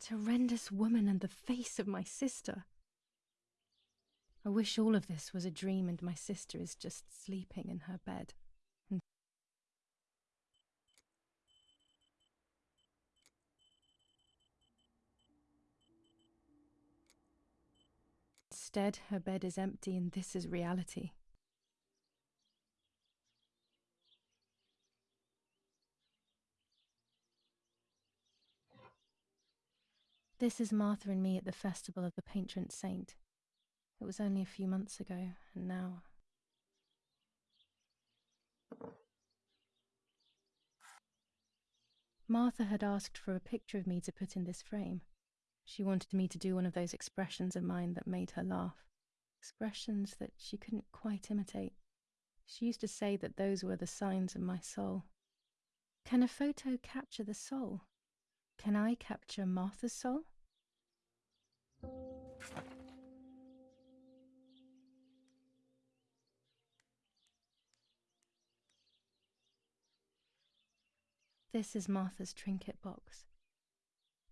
That horrendous woman and the face of my sister. I wish all of this was a dream and my sister is just sleeping in her bed. Instead, her bed is empty and this is reality. This is Martha and me at the festival of the patron saint. It was only a few months ago, and now. Martha had asked for a picture of me to put in this frame. She wanted me to do one of those expressions of mine that made her laugh. Expressions that she couldn't quite imitate. She used to say that those were the signs of my soul. Can a photo capture the soul? Can I capture Martha's soul? This is Martha's trinket box.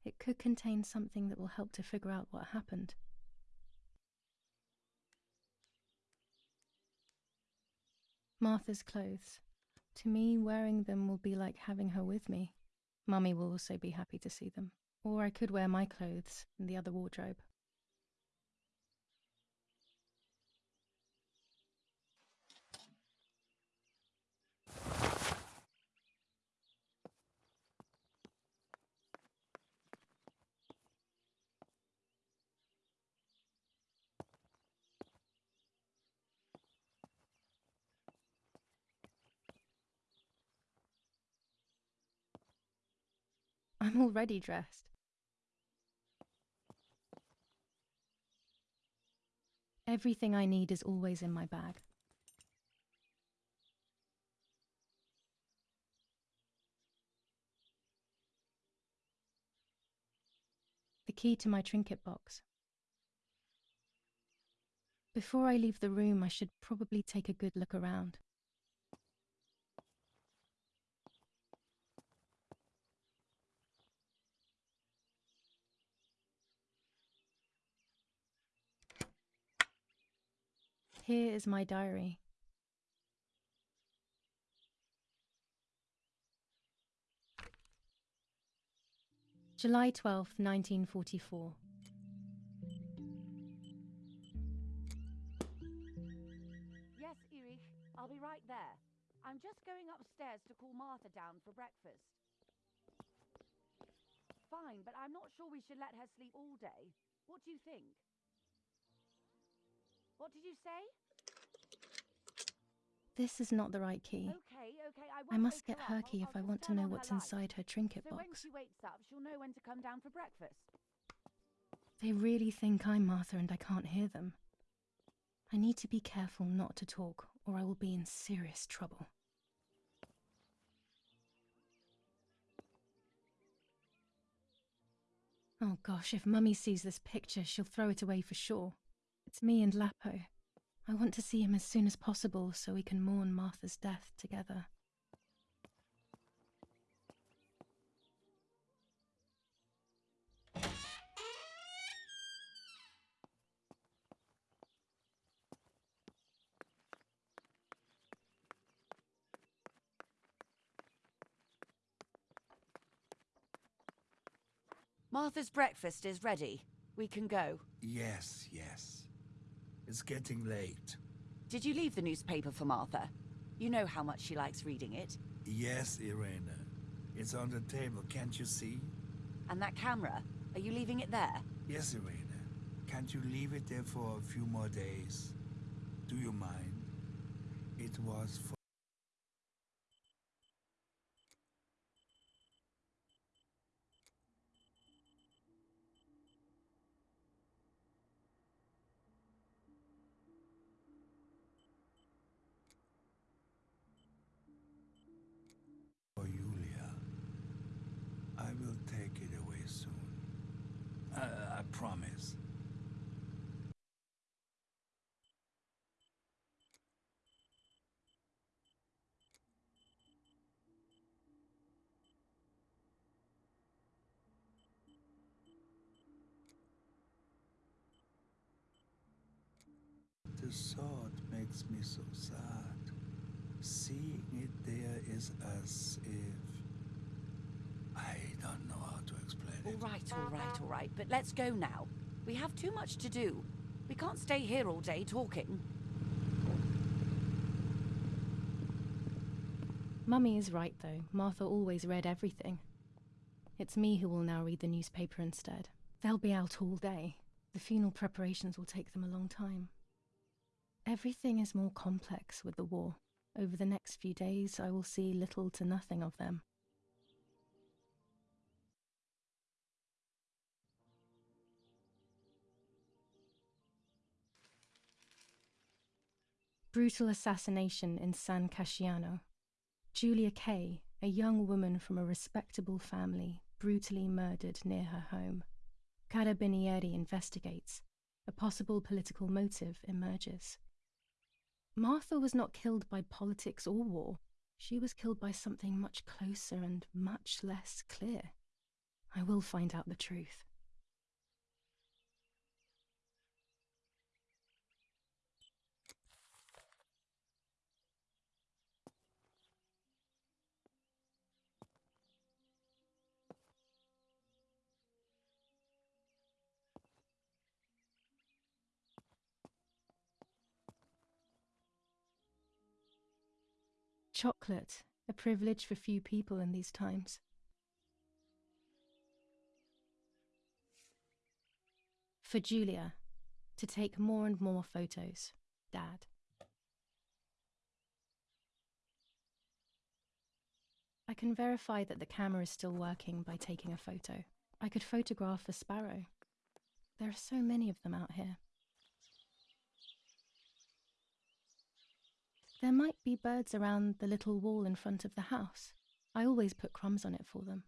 It could contain something that will help to figure out what happened. Martha's clothes. To me, wearing them will be like having her with me. Mummy will also be happy to see them. Or I could wear my clothes in the other wardrobe. I'm already dressed. Everything I need is always in my bag. The key to my trinket box. Before I leave the room, I should probably take a good look around. Here is my diary. July 12th, 1944. Yes, Erich, I'll be right there. I'm just going upstairs to call Martha down for breakfast. Fine, but I'm not sure we should let her sleep all day. What do you think? What did you say? This is not the right key. Okay, okay, I won't I must get her key I'll- if I'll I want to know what's inside her trinket So when she wakes up, she'll know when to come down for breakfast. They really think I'm Martha and I can't hear them. I need to be careful not to talk, or I will be in serious trouble. Oh gosh, if Mummy sees this picture, she'll throw it away for sure. It's me and Lapo. I want to see him as soon as possible so we can mourn Martha's death together. Martha's breakfast is ready. We can go. Yes, yes. It's getting late. Did you leave the newspaper for Martha? You know how much she likes reading it. Yes, Irena. It's on the table, can't you see? And that camera, are you leaving it there? Yes, Irena. Can't you leave it there for a few more days? Do you mind? It was promise. thought sword makes me so sad. Seeing it there is as if... I don't know how to explain. All it. right, all right, all right. But let's go now. We have too much to do. We can't stay here all day talking. Mummy is right, though. Martha always read everything. It's me who will now read the newspaper instead. They'll be out all day. The funeral preparations will take them a long time. Everything is more complex with the war. Over the next few days, I will see little to nothing of them. Brutal assassination in San Casciano. Julia Kay, a young woman from a respectable family, brutally murdered near her home. Carabinieri investigates. A possible political motive emerges. Martha was not killed by politics or war. She was killed by something much closer and much less clear. I will find out the truth. Chocolate, a privilege for few people in these times. For Julia, to take more and more photos. Dad. I can verify that the camera is still working by taking a photo. I could photograph a sparrow. There are so many of them out here. There might be birds around the little wall in front of the house. I always put crumbs on it for them.